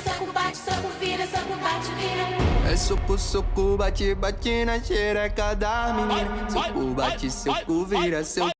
soco, bate, soco, vira, soco, bate, vira. É soco, soco, bate, bate na xereca da menina. Soco, bate, soco, vira, seu